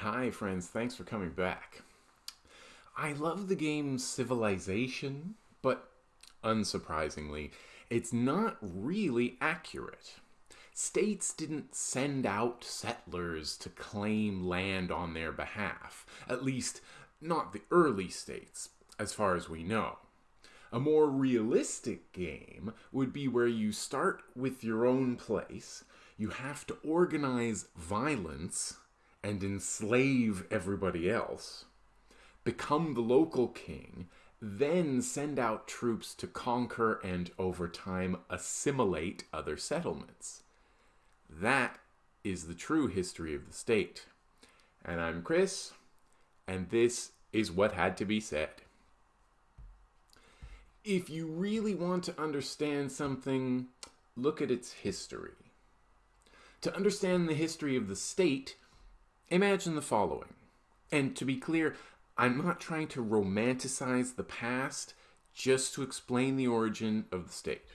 Hi, friends. Thanks for coming back. I love the game Civilization, but unsurprisingly, it's not really accurate. States didn't send out settlers to claim land on their behalf, at least, not the early states, as far as we know. A more realistic game would be where you start with your own place, you have to organize violence and enslave everybody else, become the local king, then send out troops to conquer and over time assimilate other settlements. That is the true history of the state. And I'm Chris, and this is what had to be said. If you really want to understand something, look at its history. To understand the history of the state, imagine the following. And to be clear, I'm not trying to romanticize the past, just to explain the origin of the state.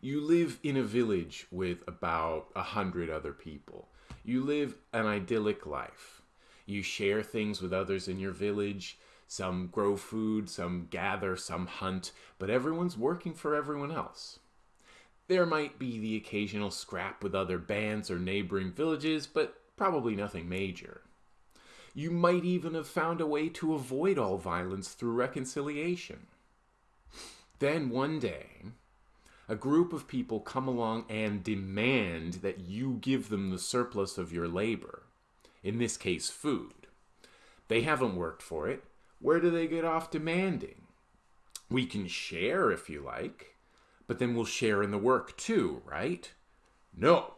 You live in a village with about a hundred other people. You live an idyllic life. You share things with others in your village. Some grow food, some gather, some hunt, but everyone's working for everyone else. There might be the occasional scrap with other bands or neighboring villages, but probably nothing major. You might even have found a way to avoid all violence through reconciliation. Then one day, a group of people come along and demand that you give them the surplus of your labor, in this case, food. They haven't worked for it, where do they get off demanding? We can share if you like, but then we'll share in the work too, right? No.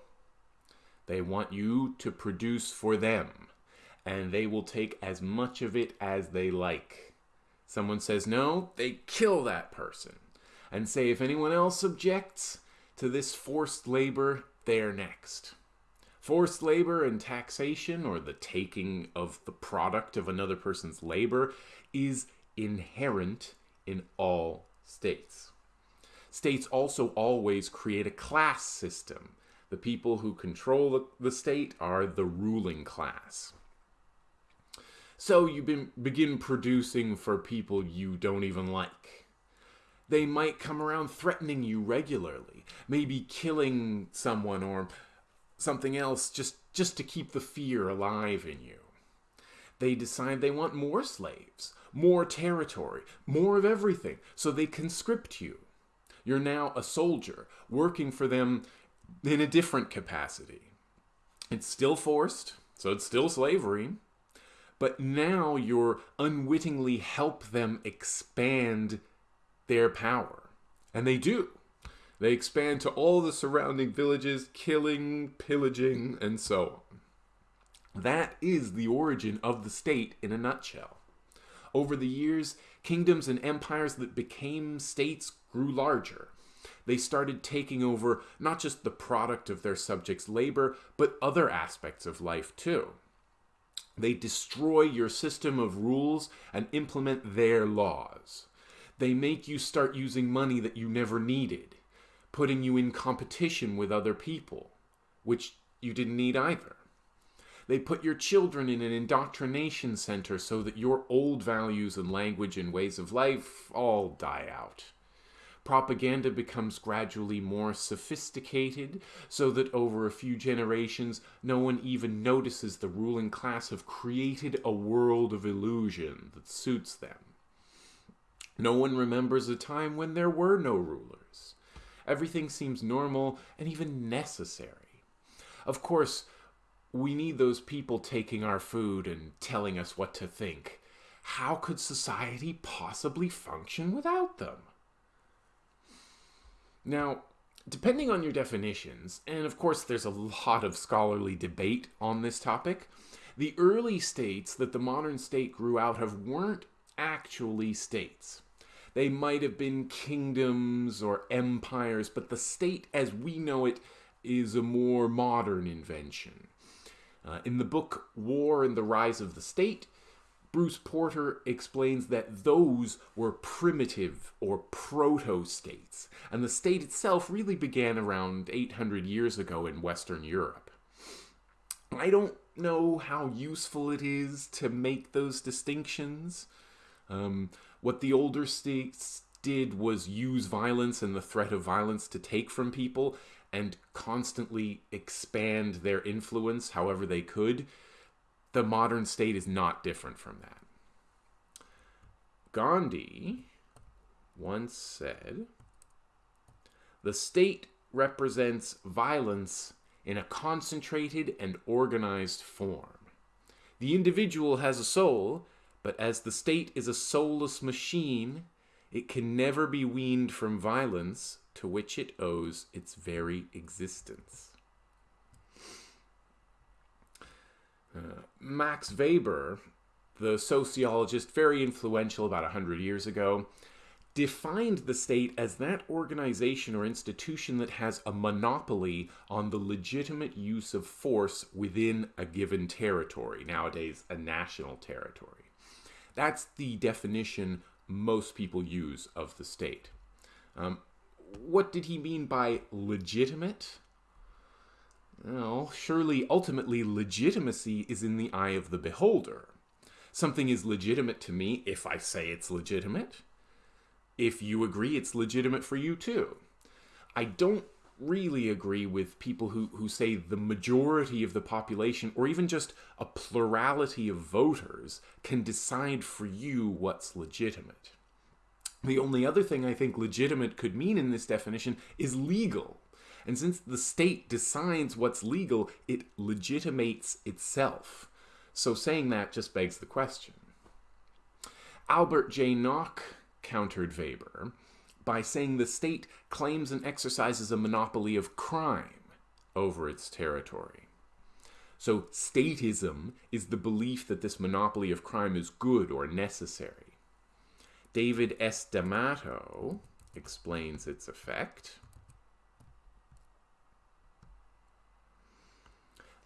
They want you to produce for them, and they will take as much of it as they like. Someone says no, they kill that person and say if anyone else objects to this forced labor, they're next. Forced labor and taxation, or the taking of the product of another person's labor, is inherent in all states. States also always create a class system. The people who control the state are the ruling class. So you begin producing for people you don't even like. They might come around threatening you regularly, maybe killing someone or something else just, just to keep the fear alive in you. They decide they want more slaves, more territory, more of everything, so they conscript you. You're now a soldier, working for them in a different capacity. It's still forced, so it's still slavery, but now you're unwittingly help them expand their power. And they do. They expand to all the surrounding villages, killing, pillaging, and so on. That is the origin of the state in a nutshell. Over the years, kingdoms and empires that became states grew larger. They started taking over not just the product of their subjects' labor, but other aspects of life too. They destroy your system of rules and implement their laws. They make you start using money that you never needed putting you in competition with other people, which you didn't need either. They put your children in an indoctrination center so that your old values and language and ways of life all die out. Propaganda becomes gradually more sophisticated so that over a few generations, no one even notices the ruling class have created a world of illusion that suits them. No one remembers a time when there were no rulers. Everything seems normal and even necessary. Of course, we need those people taking our food and telling us what to think. How could society possibly function without them? Now, depending on your definitions, and of course there's a lot of scholarly debate on this topic, the early states that the modern state grew out of weren't actually states. They might have been kingdoms or empires, but the state as we know it is a more modern invention. Uh, in the book War and the Rise of the State, Bruce Porter explains that those were primitive or proto-states, and the state itself really began around 800 years ago in Western Europe. I don't know how useful it is to make those distinctions. Um, what the older states did was use violence and the threat of violence to take from people and constantly expand their influence however they could. The modern state is not different from that. Gandhi once said, The state represents violence in a concentrated and organized form. The individual has a soul, but as the state is a soulless machine, it can never be weaned from violence to which it owes its very existence. Max Weber, the sociologist, very influential about 100 years ago, defined the state as that organization or institution that has a monopoly on the legitimate use of force within a given territory, nowadays a national territory. That's the definition most people use of the state. Um, what did he mean by legitimate? Well, surely ultimately legitimacy is in the eye of the beholder. Something is legitimate to me if I say it's legitimate. If you agree it's legitimate for you too. I don't really agree with people who, who say the majority of the population, or even just a plurality of voters, can decide for you what's legitimate. The only other thing I think legitimate could mean in this definition is legal. And since the state decides what's legal, it legitimates itself. So saying that just begs the question. Albert J. Nock countered Weber by saying the state claims and exercises a monopoly of crime over its territory. So statism is the belief that this monopoly of crime is good or necessary. David S. D'Amato explains its effect.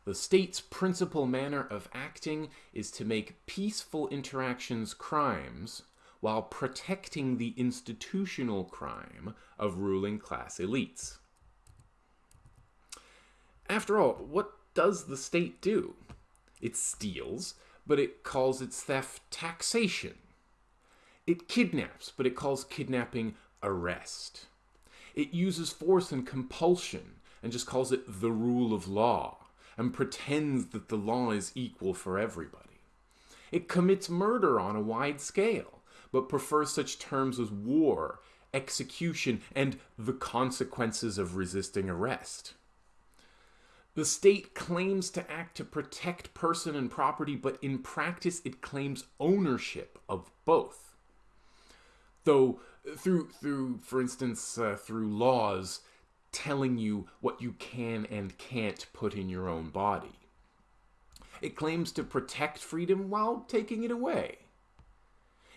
The state's principal manner of acting is to make peaceful interactions crimes while protecting the institutional crime of ruling class elites. After all, what does the state do? It steals, but it calls its theft taxation. It kidnaps, but it calls kidnapping arrest. It uses force and compulsion and just calls it the rule of law and pretends that the law is equal for everybody. It commits murder on a wide scale, but prefers such terms as war, execution, and the consequences of resisting arrest. The state claims to act to protect person and property, but in practice it claims ownership of both. Though through through for instance uh, through laws telling you what you can and can't put in your own body. It claims to protect freedom while taking it away.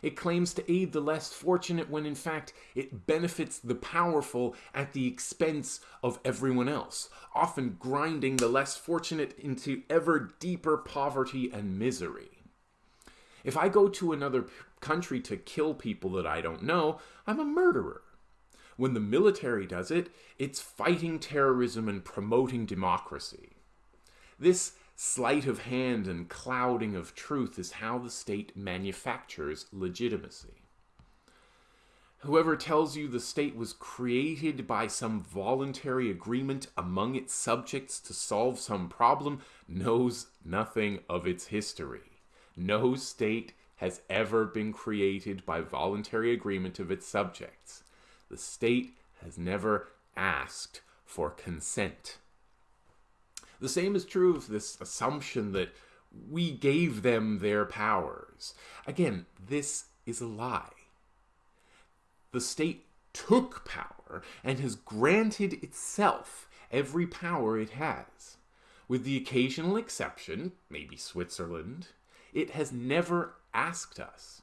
It claims to aid the less fortunate when in fact it benefits the powerful at the expense of everyone else, often grinding the less fortunate into ever deeper poverty and misery. If I go to another country to kill people that I don't know, I'm a murderer. When the military does it, it's fighting terrorism and promoting democracy. This sleight of hand and clouding of truth is how the state manufactures legitimacy. Whoever tells you the state was created by some voluntary agreement among its subjects to solve some problem knows nothing of its history. No state has ever been created by voluntary agreement of its subjects the state has never asked for consent. The same is true of this assumption that we gave them their powers. Again, this is a lie. The state took power and has granted itself every power it has. With the occasional exception, maybe Switzerland, it has never asked us.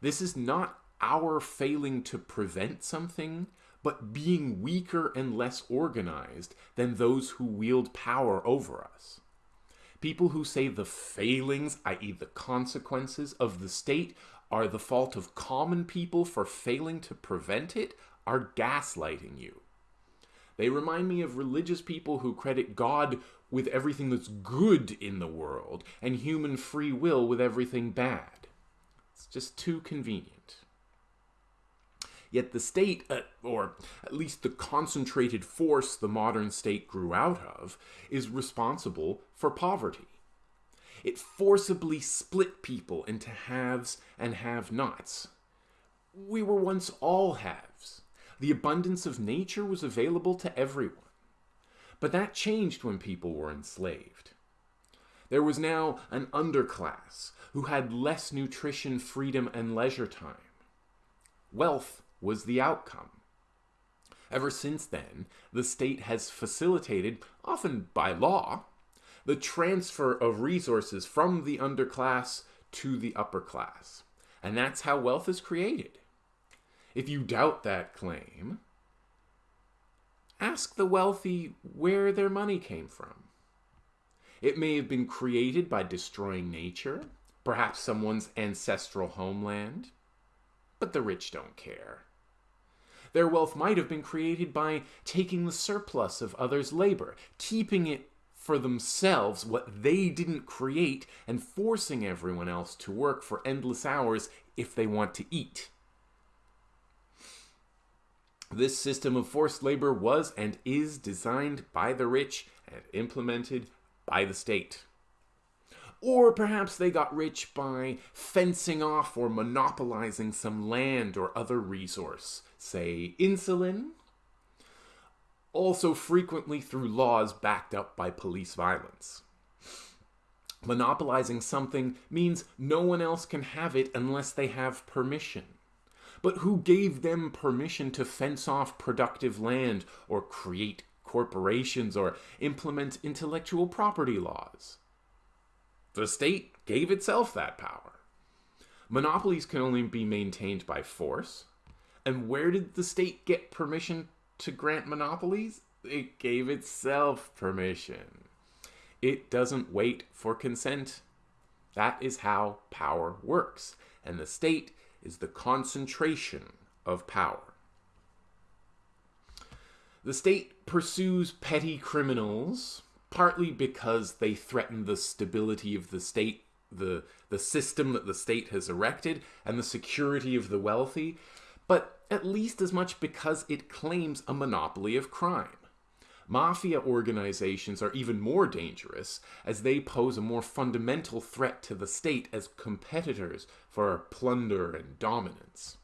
This is not our failing to prevent something, but being weaker and less organized than those who wield power over us. People who say the failings, i.e., the consequences of the state, are the fault of common people for failing to prevent it are gaslighting you. They remind me of religious people who credit God with everything that's good in the world and human free will with everything bad. It's just too convenient. Yet the state, uh, or at least the concentrated force the modern state grew out of, is responsible for poverty. It forcibly split people into haves and have nots. We were once all haves. The abundance of nature was available to everyone. But that changed when people were enslaved. There was now an underclass who had less nutrition, freedom, and leisure time. Wealth was the outcome. Ever since then, the state has facilitated, often by law, the transfer of resources from the underclass to the upper class. And that's how wealth is created. If you doubt that claim, ask the wealthy where their money came from. It may have been created by destroying nature, perhaps someone's ancestral homeland, but the rich don't care. Their wealth might have been created by taking the surplus of others' labor, keeping it for themselves what they didn't create, and forcing everyone else to work for endless hours if they want to eat. This system of forced labor was and is designed by the rich and implemented by the state. Or perhaps they got rich by fencing off or monopolizing some land or other resource, say insulin, also frequently through laws backed up by police violence. Monopolizing something means no one else can have it unless they have permission. But who gave them permission to fence off productive land or create corporations or implement intellectual property laws? The state gave itself that power. Monopolies can only be maintained by force. And where did the state get permission to grant monopolies? It gave itself permission. It doesn't wait for consent. That is how power works. And the state is the concentration of power. The state pursues petty criminals partly because they threaten the stability of the state, the, the system that the state has erected, and the security of the wealthy, but at least as much because it claims a monopoly of crime. Mafia organizations are even more dangerous as they pose a more fundamental threat to the state as competitors for plunder and dominance.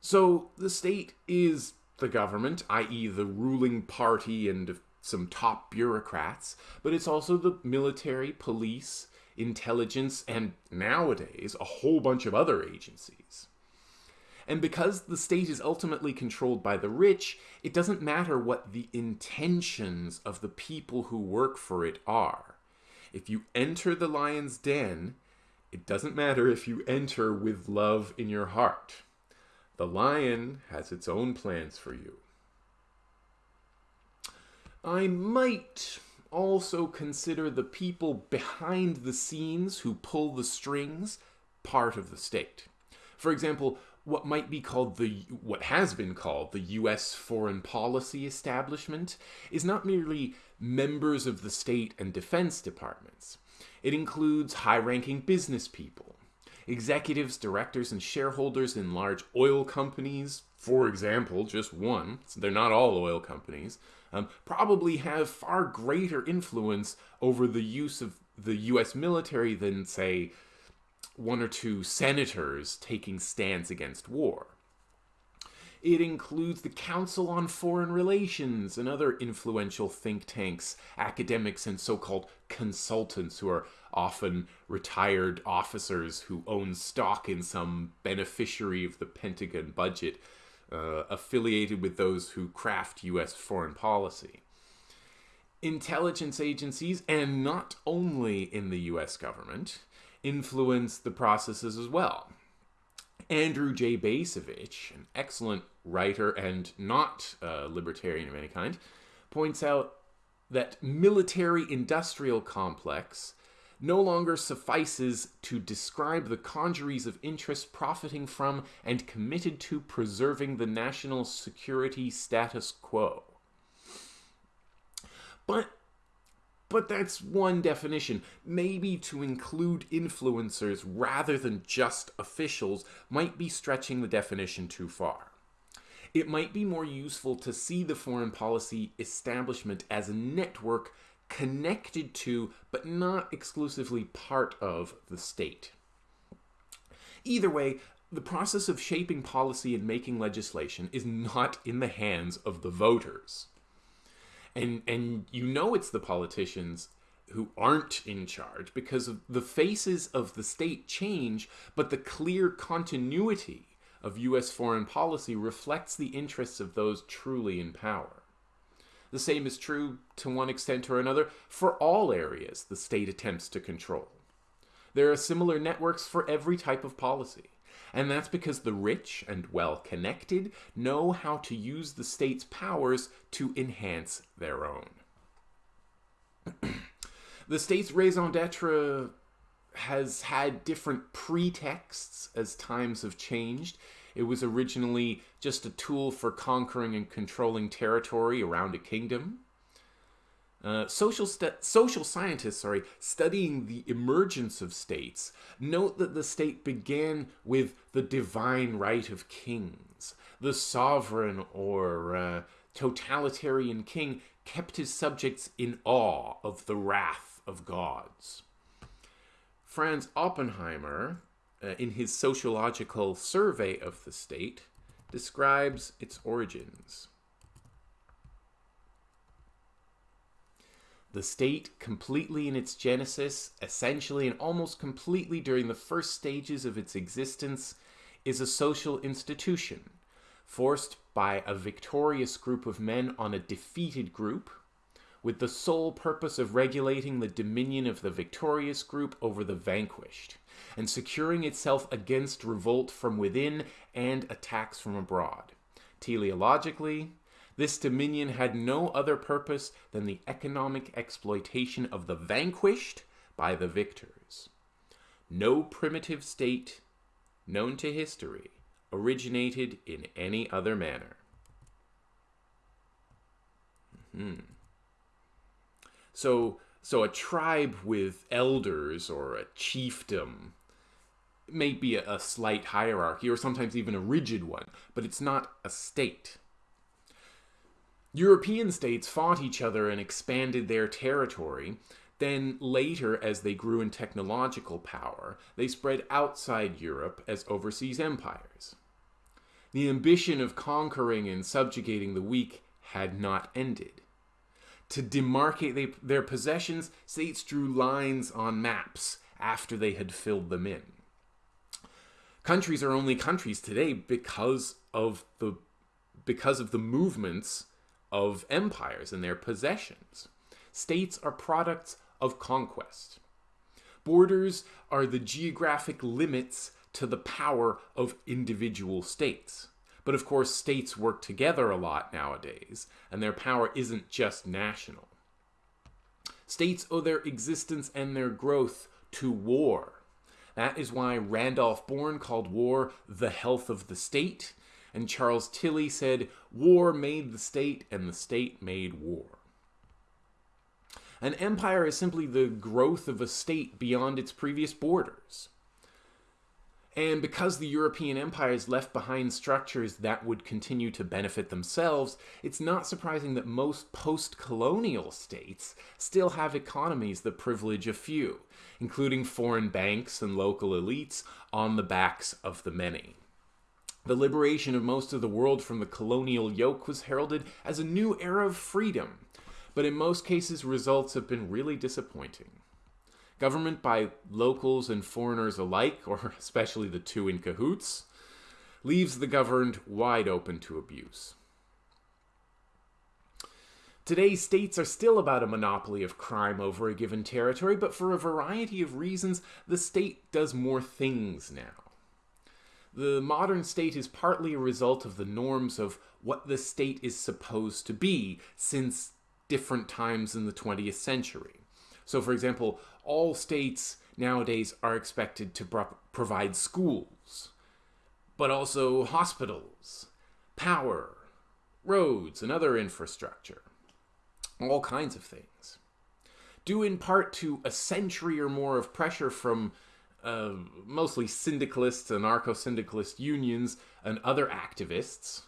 So the state is the government, i.e., the ruling party and some top bureaucrats, but it's also the military, police, intelligence, and nowadays a whole bunch of other agencies. And because the state is ultimately controlled by the rich, it doesn't matter what the intentions of the people who work for it are. If you enter the lion's den, it doesn't matter if you enter with love in your heart. The lion has its own plans for you. I might also consider the people behind the scenes who pull the strings part of the state. For example, what might be called the what has been called the US foreign policy establishment is not merely members of the state and defense departments. It includes high-ranking business people, executives, directors, and shareholders in large oil companies, for example, just one, so they're not all oil companies, um, probably have far greater influence over the use of the US military than, say, one or two senators taking stands against war. It includes the Council on Foreign Relations and other influential think tanks, academics, and so called consultants who are often retired officers who own stock in some beneficiary of the Pentagon budget uh, affiliated with those who craft U.S. foreign policy. Intelligence agencies, and not only in the U.S. government, influence the processes as well. Andrew J. Bacevich, an excellent writer and not a libertarian of any kind, points out that military-industrial complex no longer suffices to describe the congeries of interest profiting from and committed to preserving the national security status quo. But But that's one definition. Maybe to include influencers rather than just officials might be stretching the definition too far. It might be more useful to see the foreign policy establishment as a network connected to, but not exclusively part of, the state. Either way, the process of shaping policy and making legislation is not in the hands of the voters. And, and you know it's the politicians who aren't in charge because of the faces of the state change, but the clear continuity of U.S. foreign policy reflects the interests of those truly in power. The same is true, to one extent or another, for all areas the state attempts to control. There are similar networks for every type of policy, and that's because the rich and well connected know how to use the state's powers to enhance their own. the state's raison d'etre has had different pretexts as times have changed. It was originally just a tool for conquering and controlling territory around a kingdom. Uh, social, social scientists, sorry, studying the emergence of states, note that the state began with the divine right of kings. The sovereign or uh, totalitarian king kept his subjects in awe of the wrath of gods. Franz Oppenheimer, uh, in his sociological survey of the state, describes its origins. The state, completely in its genesis, essentially and almost completely during the first stages of its existence, is a social institution, forced by a victorious group of men on a defeated group, with the sole purpose of regulating the dominion of the victorious group over the vanquished, and securing itself against revolt from within and attacks from abroad. Teleologically, this dominion had no other purpose than the economic exploitation of the vanquished by the victors. No primitive state known to history originated in any other manner. Hmm. So, so a tribe with elders or a chiefdom may be a, a slight hierarchy or sometimes even a rigid one, but it's not a state. European states fought each other and expanded their territory. Then later, as they grew in technological power, they spread outside Europe as overseas empires. The ambition of conquering and subjugating the weak had not ended to demarcate they, their possessions, states drew lines on maps after they had filled them in. Countries are only countries today because of the because of the movements of empires and their possessions. States are products of conquest. Borders are the geographic limits to the power of individual states. But of course, states work together a lot nowadays, and their power isn't just national. States owe their existence and their growth to war. That is why Randolph Bourne called war the health of the state, and Charles Tilly said, War made the state, and the state made war. An empire is simply the growth of a state beyond its previous borders. And because the European empires left behind structures that would continue to benefit themselves, it's not surprising that most post colonial states still have economies that privilege a few, including foreign banks and local elites on the backs of the many. The liberation of most of the world from the colonial yoke was heralded as a new era of freedom, but in most cases, results have been really disappointing. Government by locals and foreigners alike, or especially the two in cahoots, leaves the governed wide open to abuse. Today, states are still about a monopoly of crime over a given territory, but for a variety of reasons, the state does more things now. The modern state is partly a result of the norms of what the state is supposed to be since different times in the 20th century. So, for example, all states nowadays are expected to pro provide schools, but also hospitals, power, roads, and other infrastructure. All kinds of things. due in part to a century or more of pressure from uh, mostly syndicalists, anarcho-syndicalist unions, and other activists,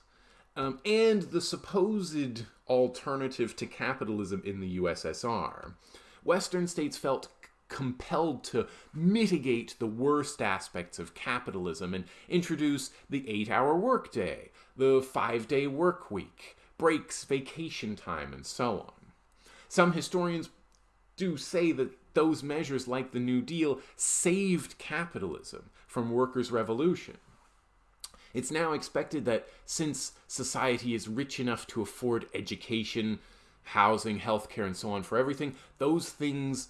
um, and the supposed alternative to capitalism in the USSR. Western states felt compelled to mitigate the worst aspects of capitalism and introduce the eight-hour workday, the five-day work week, breaks, vacation time, and so on. Some historians do say that those measures, like the New Deal, saved capitalism from workers' revolution. It's now expected that since society is rich enough to afford education, housing, healthcare, and so on for everything, those things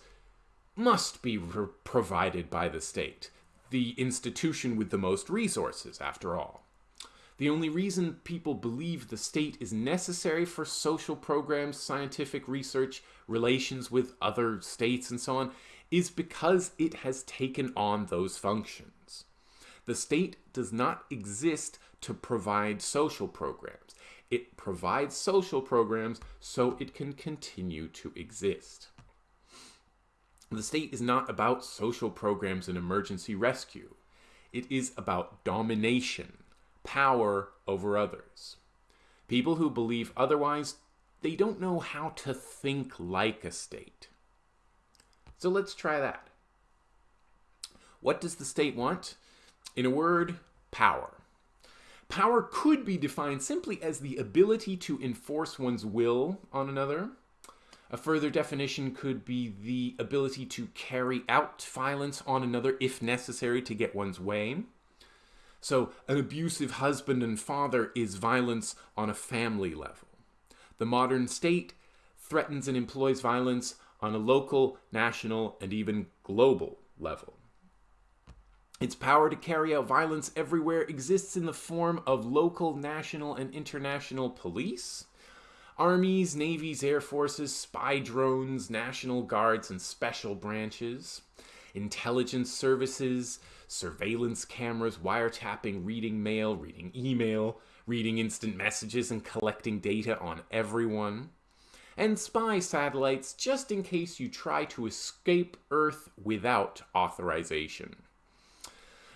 must be provided by the state, the institution with the most resources, after all. The only reason people believe the state is necessary for social programs, scientific research, relations with other states, and so on, is because it has taken on those functions. The state does not exist to provide social programs. It provides social programs so it can continue to exist. The state is not about social programs and emergency rescue. It is about domination power over others. People who believe otherwise, they don't know how to think like a state. So let's try that. What does the state want? In a word, power. Power could be defined simply as the ability to enforce one's will on another. A further definition could be the ability to carry out violence on another if necessary to get one's way. So an abusive husband and father is violence on a family level. The modern state threatens and employs violence on a local, national, and even global level. Its power to carry out violence everywhere exists in the form of local, national, and international police, armies, navies, air forces, spy drones, national guards, and special branches, intelligence services, surveillance cameras, wiretapping, reading mail, reading email, reading instant messages, and collecting data on everyone. And spy satellites just in case you try to escape Earth without authorization.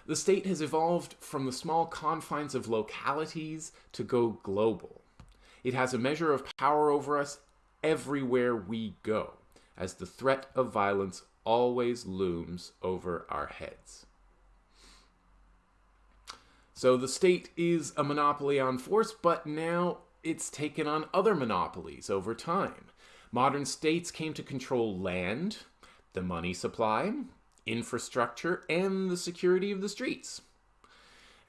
The state has evolved from the small confines of localities to go global. It has a measure of power over us everywhere we go, as the threat of violence always looms over our heads. So the state is a monopoly on force, but now it's taken on other monopolies over time. Modern states came to control land, the money supply, infrastructure, and the security of the streets.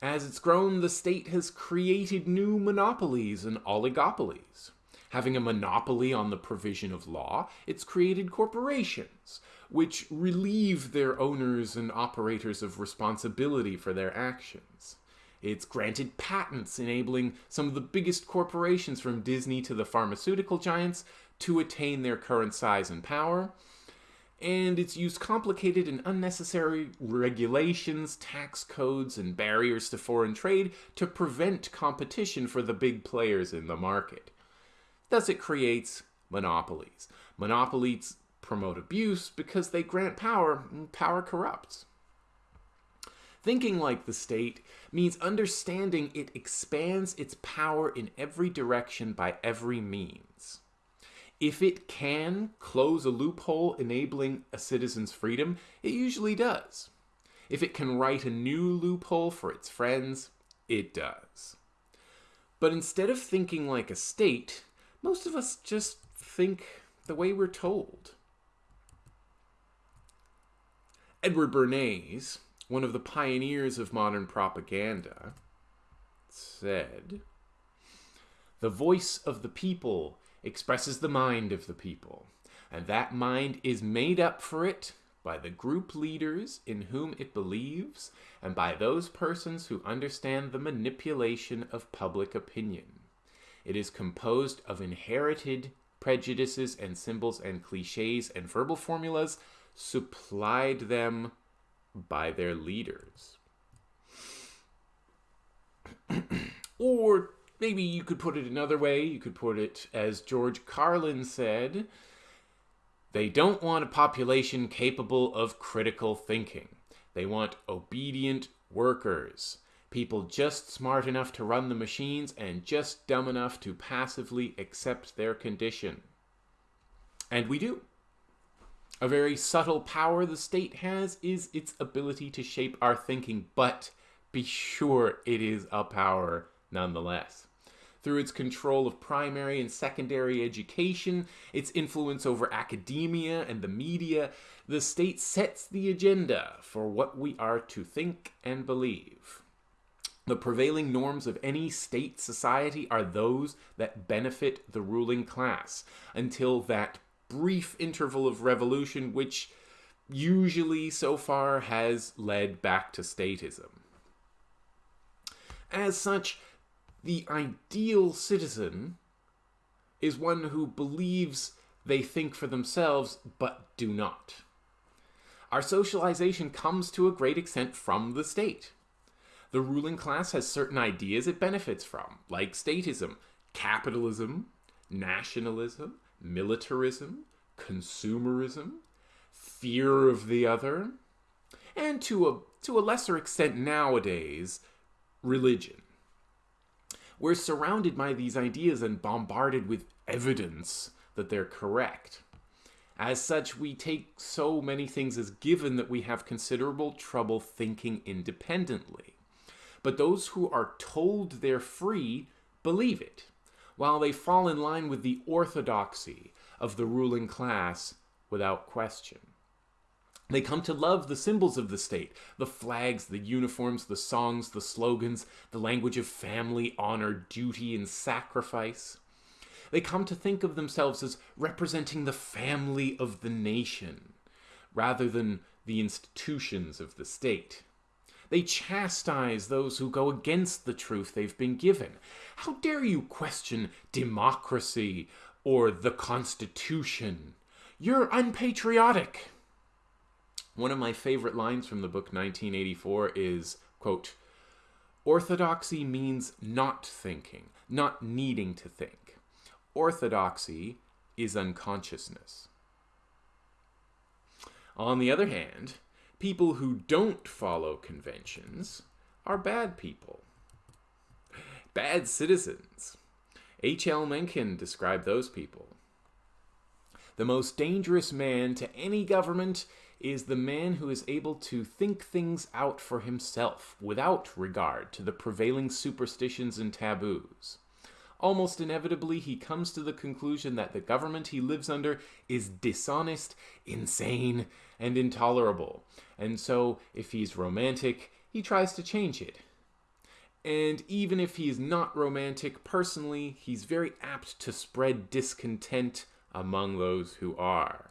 As it's grown, the state has created new monopolies and oligopolies. Having a monopoly on the provision of law, it's created corporations, which relieve their owners and operators of responsibility for their actions. It's granted patents enabling some of the biggest corporations from Disney to the pharmaceutical giants to attain their current size and power. And it's used complicated and unnecessary regulations, tax codes, and barriers to foreign trade to prevent competition for the big players in the market. Thus it creates monopolies. Monopolies promote abuse because they grant power, and power corrupts. Thinking like the state means understanding it expands its power in every direction by every means. If it can close a loophole enabling a citizen's freedom, it usually does. If it can write a new loophole for its friends, it does. But instead of thinking like a state, most of us just think the way we're told. Edward Bernays, one of the pioneers of modern propaganda, said, The voice of the people expresses the mind of the people, and that mind is made up for it by the group leaders in whom it believes and by those persons who understand the manipulation of public opinion. It is composed of inherited prejudices and symbols and cliches and verbal formulas supplied them by their leaders. or maybe you could put it another way. You could put it as George Carlin said They don't want a population capable of critical thinking. They want obedient workers. People just smart enough to run the machines and just dumb enough to passively accept their condition. And we do. A very subtle power the state has is its ability to shape our thinking, but be sure it is a power nonetheless. Through its control of primary and secondary education, its influence over academia and the media, the state sets the agenda for what we are to think and believe. The prevailing norms of any state society are those that benefit the ruling class until that brief interval of revolution, which usually so far has led back to statism. As such, the ideal citizen is one who believes they think for themselves but do not. Our socialization comes to a great extent from the state. The ruling class has certain ideas it benefits from, like statism, capitalism, nationalism, militarism, consumerism, fear of the other, and to a, to a lesser extent nowadays, religion. We're surrounded by these ideas and bombarded with evidence that they're correct. As such, we take so many things as given that we have considerable trouble thinking independently. But those who are told they're free believe it, while they fall in line with the orthodoxy of the ruling class without question. They come to love the symbols of the state the flags, the uniforms, the songs, the slogans, the language of family, honor, duty, and sacrifice. They come to think of themselves as representing the family of the nation rather than the institutions of the state. They chastise those who go against the truth they've been given. How dare you question democracy or the Constitution? You're unpatriotic. One of my favorite lines from the book 1984 is, quote, Orthodoxy means not thinking, not needing to think. Orthodoxy is unconsciousness. On the other hand, people who don't follow conventions are bad people. Bad citizens. H.L. Mencken described those people. The most dangerous man to any government is the man who is able to think things out for himself without regard to the prevailing superstitions and taboos. Almost inevitably, he comes to the conclusion that the government he lives under is dishonest, insane, and intolerable. And so, if he's romantic, he tries to change it. And even if he is not romantic personally, he's very apt to spread discontent among those who are.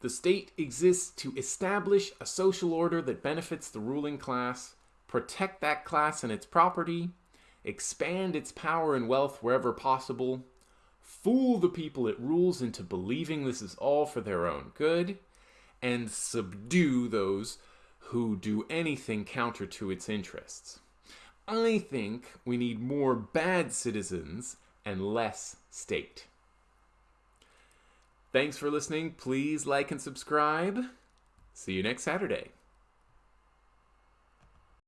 The state exists to establish a social order that benefits the ruling class, protect that class and its property, expand its power and wealth wherever possible, fool the people it rules into believing this is all for their own good, and subdue those who do anything counter to its interests. I think we need more bad citizens and less state. Thanks for listening. Please like and subscribe. See you next Saturday.